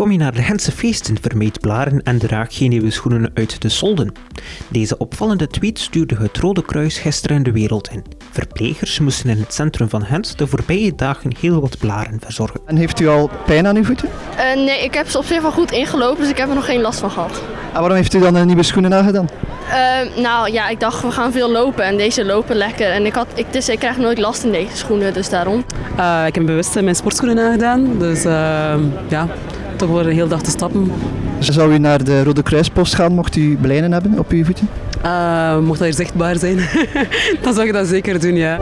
Kom je naar de Gentse feesten, vermijd blaren en draag geen nieuwe schoenen uit de solden. Deze opvallende tweet stuurde het Rode Kruis gisteren de wereld in. Verplegers moesten in het centrum van Gent de voorbije dagen heel wat blaren verzorgen. En heeft u al pijn aan uw voeten? Uh, nee, ik heb ze op zich wel goed ingelopen, dus ik heb er nog geen last van gehad. En waarom heeft u dan een nieuwe schoenen aangedaan? Uh, nou ja, ik dacht we gaan veel lopen en deze lopen lekker. En ik, had, ik, dus ik krijg nooit last in deze schoenen, dus daarom. Uh, ik heb bewust mijn sportschoenen aangedaan, dus ja, toch voor een hele dag te stappen. Zou u naar de Rode Kruispost gaan mocht u blijnen hebben op uw voeten? Uh, mocht dat hier zichtbaar zijn, dan zou ik dat zeker doen, ja.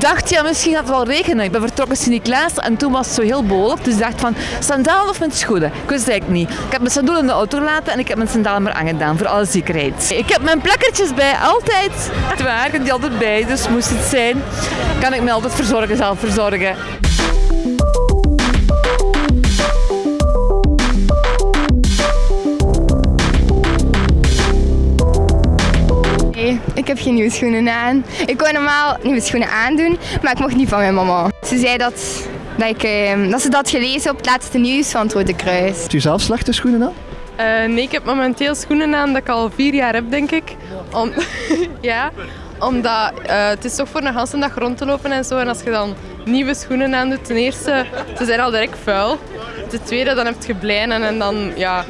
Ik dacht, ja, misschien gaat het wel regenen. Ik ben vertrokken Sint-Niklaas en toen was het zo heel bolig. Dus ik dacht van, sandalen of met schoenen? Ik wist eigenlijk niet. Ik heb mijn sandalen in de auto gelaten en ik heb mijn sandalen maar aangedaan, voor alle zekerheid. Ik heb mijn plakkertjes bij, altijd. Het waren die altijd bij, dus moest het zijn, kan ik me altijd verzorgen, zelf verzorgen. Ik heb geen nieuwe schoenen aan. Ik kon normaal nieuwe schoenen aandoen, maar ik mocht niet van mijn mama. Ze zei dat, dat, ik, dat ze dat gelezen op het laatste nieuws van het Rode Kruis. Heeft u zelf slechte schoenen aan? Uh, nee, ik heb momenteel schoenen aan dat ik al vier jaar heb, denk ik. Om, ja, omdat uh, het is toch voor een hele dag rond te lopen en zo. En als je dan nieuwe schoenen aan doet, ten eerste, ze zijn al direct vuil. Ten tweede, dan heb je blijnen en dan ja,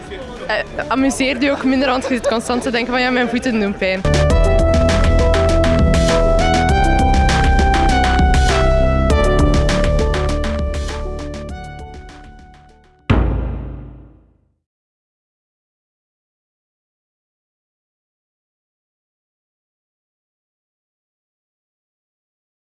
uh, amuseert je ook minder, want je zit constant te denken van ja, mijn voeten doen pijn.